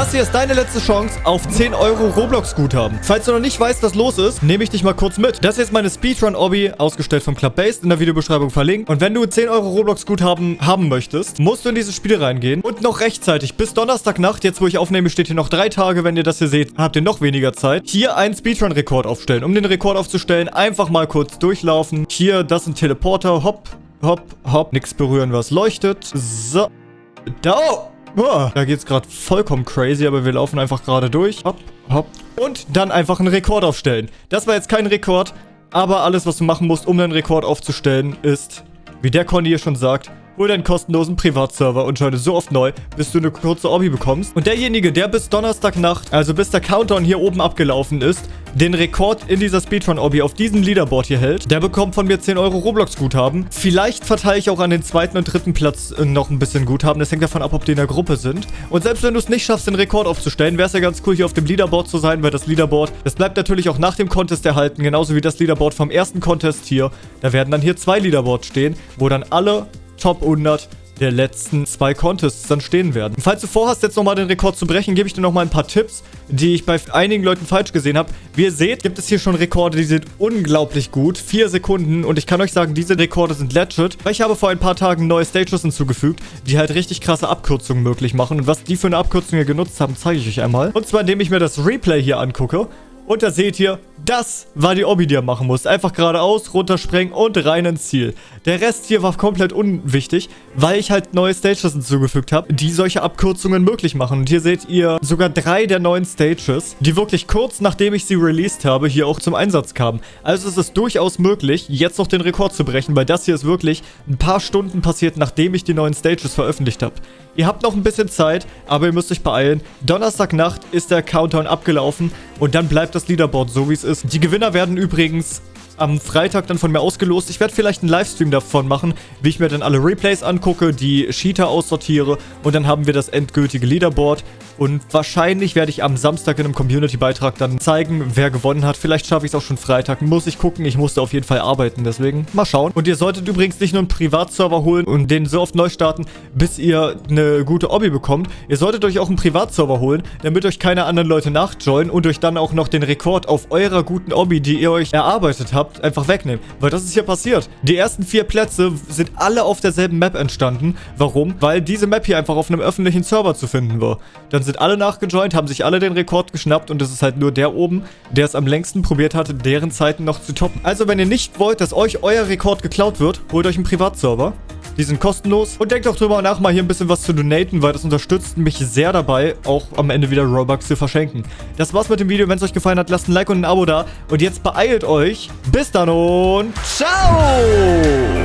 Das hier ist deine letzte Chance auf 10 Euro Roblox-Guthaben. Falls du noch nicht weißt, was los ist, nehme ich dich mal kurz mit. Das hier ist meine Speedrun-Obby, ausgestellt vom Club Based, in der Videobeschreibung verlinkt. Und wenn du 10 Euro Roblox-Guthaben haben möchtest, musst du in dieses Spiel reingehen und noch rechtzeitig bis Donnerstagnacht, jetzt wo ich aufnehme, steht hier noch drei Tage, wenn ihr das hier seht, habt ihr noch weniger Zeit, hier einen Speedrun-Rekord aufstellen. Um den Rekord aufzustellen, einfach mal kurz durchlaufen. Hier, das ein Teleporter, hopp, hopp, hopp. Nichts berühren, was leuchtet. So. Da. Oh, da geht's gerade vollkommen crazy, aber wir laufen einfach gerade durch. Hopp, hopp. Und dann einfach einen Rekord aufstellen. Das war jetzt kein Rekord, aber alles, was du machen musst, um einen Rekord aufzustellen, ist, wie der Conny hier schon sagt, hol deinen kostenlosen Privatserver und joine so oft neu, bis du eine kurze Obby bekommst. Und derjenige, der bis Donnerstagnacht, also bis der Countdown hier oben abgelaufen ist, den Rekord in dieser Speedrun-Obby auf diesem Leaderboard hier hält, der bekommt von mir 10 Euro Roblox-Guthaben. Vielleicht verteile ich auch an den zweiten und dritten Platz äh, noch ein bisschen Guthaben. Das hängt davon ab, ob die in der Gruppe sind. Und selbst wenn du es nicht schaffst, den Rekord aufzustellen, wäre es ja ganz cool, hier auf dem Leaderboard zu sein, weil das Leaderboard, das bleibt natürlich auch nach dem Contest erhalten, genauso wie das Leaderboard vom ersten Contest hier. Da werden dann hier zwei Leaderboards stehen, wo dann alle Top 100 der letzten zwei Contests dann stehen werden. Falls du vorhast, jetzt nochmal den Rekord zu brechen, gebe ich dir nochmal ein paar Tipps, die ich bei einigen Leuten falsch gesehen habe. Wie ihr seht, gibt es hier schon Rekorde, die sind unglaublich gut. Vier Sekunden und ich kann euch sagen, diese Rekorde sind legit. Ich habe vor ein paar Tagen neue Stages hinzugefügt, die halt richtig krasse Abkürzungen möglich machen. Und was die für eine Abkürzung hier genutzt haben, zeige ich euch einmal. Und zwar, indem ich mir das Replay hier angucke. Und da seht ihr, das war die Obby, die ihr machen musst. Einfach geradeaus, runterspringen und rein ins Ziel. Der Rest hier war komplett unwichtig, weil ich halt neue Stages hinzugefügt habe, die solche Abkürzungen möglich machen. Und hier seht ihr sogar drei der neuen Stages, die wirklich kurz nachdem ich sie released habe, hier auch zum Einsatz kamen. Also es ist durchaus möglich, jetzt noch den Rekord zu brechen, weil das hier ist wirklich ein paar Stunden passiert, nachdem ich die neuen Stages veröffentlicht habe. Ihr habt noch ein bisschen Zeit, aber ihr müsst euch beeilen. Donnerstagnacht ist der Countdown abgelaufen und dann bleibt das Leaderboard so, wie es ist. Die Gewinner werden übrigens am Freitag dann von mir ausgelost. Ich werde vielleicht einen Livestream davon machen, wie ich mir dann alle Replays angucke, die Cheater aussortiere und dann haben wir das endgültige Leaderboard. Und wahrscheinlich werde ich am Samstag in einem Community-Beitrag dann zeigen, wer gewonnen hat. Vielleicht schaffe ich es auch schon Freitag. Muss ich gucken. Ich musste auf jeden Fall arbeiten. Deswegen mal schauen. Und ihr solltet übrigens nicht nur einen Privatserver holen und den so oft neu starten, bis ihr eine gute Obby bekommt. Ihr solltet euch auch einen Privatserver holen, damit euch keine anderen Leute nachjoinen und euch dann auch noch den Rekord auf eurer guten Obby, die ihr euch erarbeitet habt, einfach wegnehmen. Weil das ist hier passiert. Die ersten vier Plätze sind alle auf derselben Map entstanden. Warum? Weil diese Map hier einfach auf einem öffentlichen Server zu finden war. Dann sind alle nachgejoint, haben sich alle den Rekord geschnappt und es ist halt nur der oben, der es am längsten probiert hatte, deren Zeiten noch zu toppen. Also wenn ihr nicht wollt, dass euch euer Rekord geklaut wird, holt euch einen Privatserver. Die sind kostenlos. Und denkt auch drüber nach, mal hier ein bisschen was zu donaten, weil das unterstützt mich sehr dabei, auch am Ende wieder Robux zu verschenken. Das war's mit dem Video. Wenn es euch gefallen hat, lasst ein Like und ein Abo da. Und jetzt beeilt euch. Bis dann und ciao!